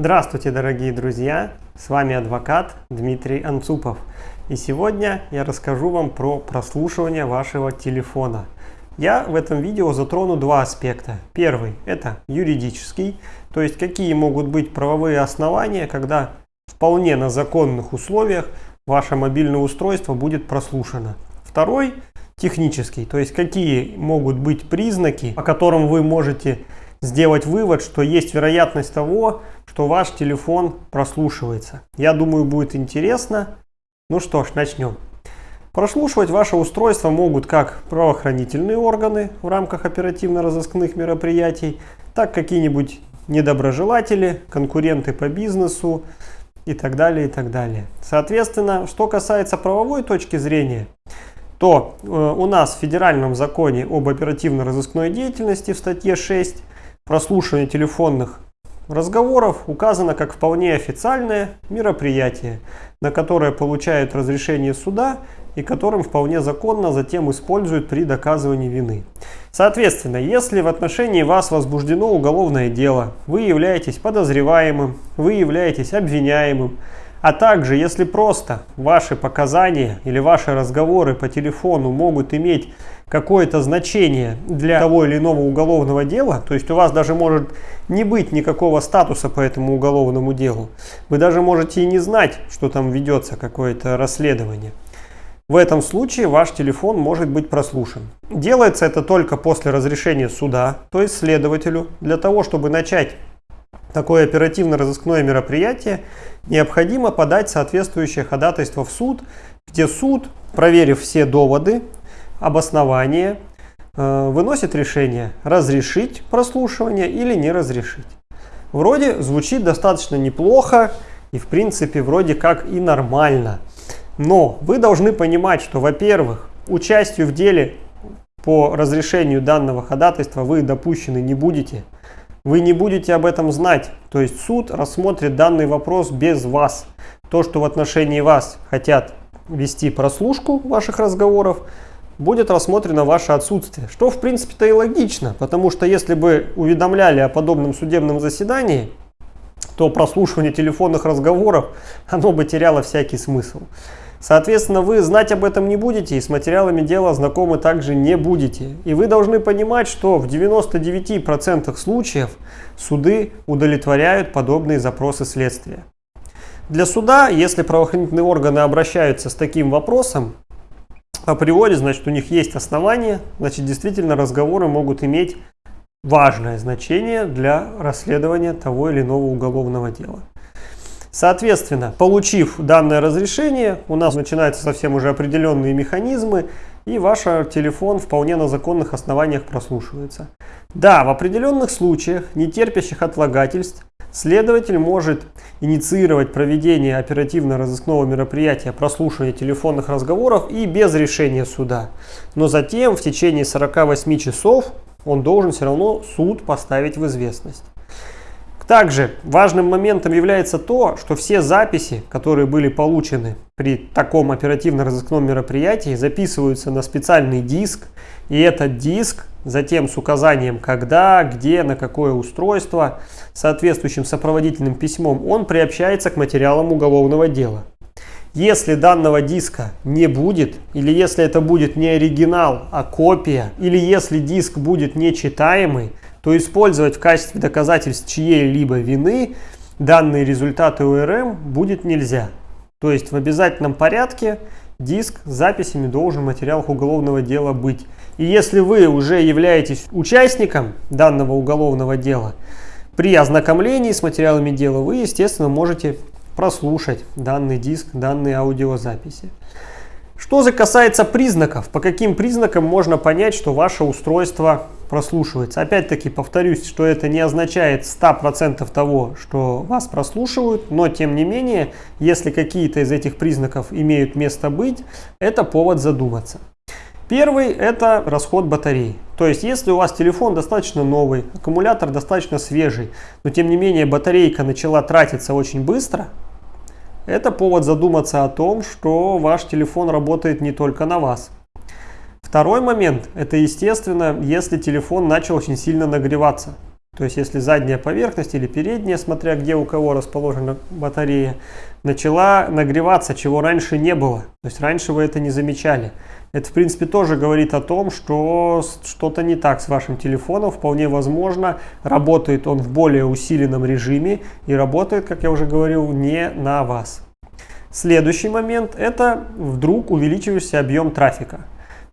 Здравствуйте, дорогие друзья! С вами адвокат Дмитрий Анцупов. И сегодня я расскажу вам про прослушивание вашего телефона. Я в этом видео затрону два аспекта. Первый – это юридический, то есть какие могут быть правовые основания, когда вполне на законных условиях ваше мобильное устройство будет прослушано. Второй – технический, то есть какие могут быть признаки, по которым вы можете сделать вывод, что есть вероятность того, что ваш телефон прослушивается. Я думаю, будет интересно. Ну что ж, начнем. Прослушивать ваше устройство могут как правоохранительные органы в рамках оперативно-розыскных мероприятий, так какие-нибудь недоброжелатели, конкуренты по бизнесу и так далее, и так далее. Соответственно, что касается правовой точки зрения, то э, у нас в федеральном законе об оперативно-розыскной деятельности в статье 6 прослушивание телефонных разговоров указано как вполне официальное мероприятие, на которое получают разрешение суда и которым вполне законно затем используют при доказывании вины. Соответственно, если в отношении вас возбуждено уголовное дело, вы являетесь подозреваемым, вы являетесь обвиняемым, а также, если просто ваши показания или ваши разговоры по телефону могут иметь какое-то значение для того или иного уголовного дела, то есть у вас даже может не быть никакого статуса по этому уголовному делу, вы даже можете и не знать, что там ведется какое-то расследование. В этом случае ваш телефон может быть прослушан. Делается это только после разрешения суда, то есть следователю, для того, чтобы начать такое оперативно-розыскное мероприятие, необходимо подать соответствующее ходатайство в суд, где суд, проверив все доводы, обоснование, э, выносит решение разрешить прослушивание или не разрешить. Вроде звучит достаточно неплохо и в принципе вроде как и нормально. Но вы должны понимать, что, во-первых, участию в деле по разрешению данного ходатайства вы допущены не будете. Вы не будете об этом знать, то есть суд рассмотрит данный вопрос без вас. То, что в отношении вас хотят вести прослушку ваших разговоров, будет рассмотрено ваше отсутствие. Что в принципе-то и логично, потому что если бы уведомляли о подобном судебном заседании, то прослушивание телефонных разговоров, оно бы теряло всякий смысл. Соответственно, вы знать об этом не будете и с материалами дела знакомы также не будете. И вы должны понимать, что в 99% случаев суды удовлетворяют подобные запросы следствия. Для суда, если правоохранительные органы обращаются с таким вопросом, априори, значит, у них есть основания, значит, действительно разговоры могут иметь важное значение для расследования того или иного уголовного дела. Соответственно, получив данное разрешение, у нас начинаются совсем уже определенные механизмы, и ваш телефон вполне на законных основаниях прослушивается. Да, в определенных случаях, не терпящих отлагательств, Следователь может инициировать проведение оперативно-розыскного мероприятия прослушивания телефонных разговоров и без решения суда. Но затем в течение 48 часов он должен все равно суд поставить в известность. Также важным моментом является то, что все записи, которые были получены при таком оперативно-розыскном мероприятии, записываются на специальный диск, и этот диск затем с указанием когда, где, на какое устройство, соответствующим сопроводительным письмом, он приобщается к материалам уголовного дела. Если данного диска не будет, или если это будет не оригинал, а копия, или если диск будет нечитаемый, то использовать в качестве доказательств чьей-либо вины данные результаты ОРМ будет нельзя. То есть в обязательном порядке диск с записями должен в материалах уголовного дела быть. И если вы уже являетесь участником данного уголовного дела, при ознакомлении с материалами дела вы, естественно, можете прослушать данный диск, данные аудиозаписи. Что же касается признаков, по каким признакам можно понять, что ваше устройство прослушивается. Опять-таки повторюсь, что это не означает 100% того, что вас прослушивают, но тем не менее, если какие-то из этих признаков имеют место быть, это повод задуматься. Первый – это расход батареи. То есть, если у вас телефон достаточно новый, аккумулятор достаточно свежий, но тем не менее батарейка начала тратиться очень быстро, это повод задуматься о том, что ваш телефон работает не только на вас. Второй момент – это, естественно, если телефон начал очень сильно нагреваться. То есть если задняя поверхность или передняя, смотря где у кого расположена батарея, начала нагреваться, чего раньше не было. То есть раньше вы это не замечали. Это, в принципе, тоже говорит о том, что что-то не так с вашим телефоном. Вполне возможно, работает он в более усиленном режиме и работает, как я уже говорил, не на вас. Следующий момент – это вдруг увеличивающийся объем трафика.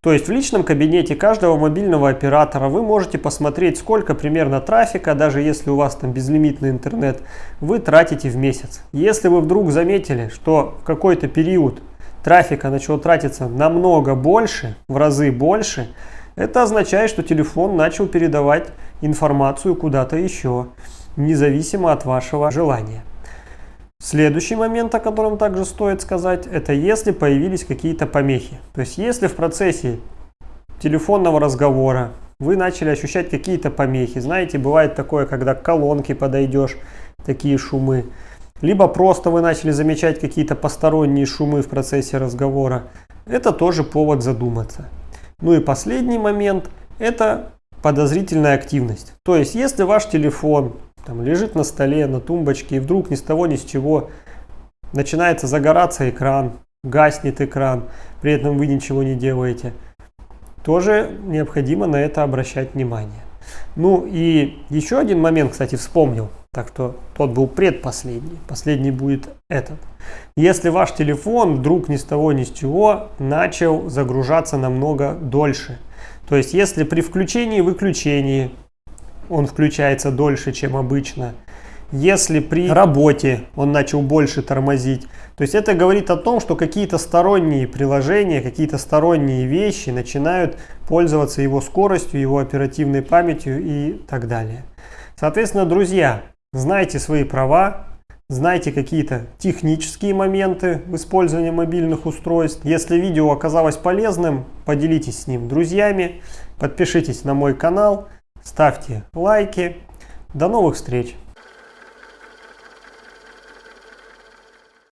То есть в личном кабинете каждого мобильного оператора вы можете посмотреть, сколько примерно трафика, даже если у вас там безлимитный интернет, вы тратите в месяц. Если вы вдруг заметили, что в какой-то период трафика начало тратиться намного больше, в разы больше, это означает, что телефон начал передавать информацию куда-то еще, независимо от вашего желания. Следующий момент, о котором также стоит сказать, это если появились какие-то помехи. То есть если в процессе телефонного разговора вы начали ощущать какие-то помехи, знаете, бывает такое, когда к колонке подойдешь, такие шумы, либо просто вы начали замечать какие-то посторонние шумы в процессе разговора. Это тоже повод задуматься. Ну и последний момент – это подозрительная активность. То есть, если ваш телефон там, лежит на столе, на тумбочке, и вдруг ни с того ни с чего начинается загораться экран, гаснет экран, при этом вы ничего не делаете, тоже необходимо на это обращать внимание. Ну и еще один момент, кстати, вспомнил. Так что тот был предпоследний. Последний будет этот. Если ваш телефон вдруг ни с того ни с чего начал загружаться намного дольше. То есть если при включении и выключении он включается дольше, чем обычно. Если при работе он начал больше тормозить. То есть это говорит о том, что какие-то сторонние приложения, какие-то сторонние вещи начинают пользоваться его скоростью, его оперативной памятью и так далее. Соответственно, друзья, Знайте свои права, знайте какие-то технические моменты в использовании мобильных устройств. Если видео оказалось полезным, поделитесь с ним друзьями, подпишитесь на мой канал, ставьте лайки. До новых встреч!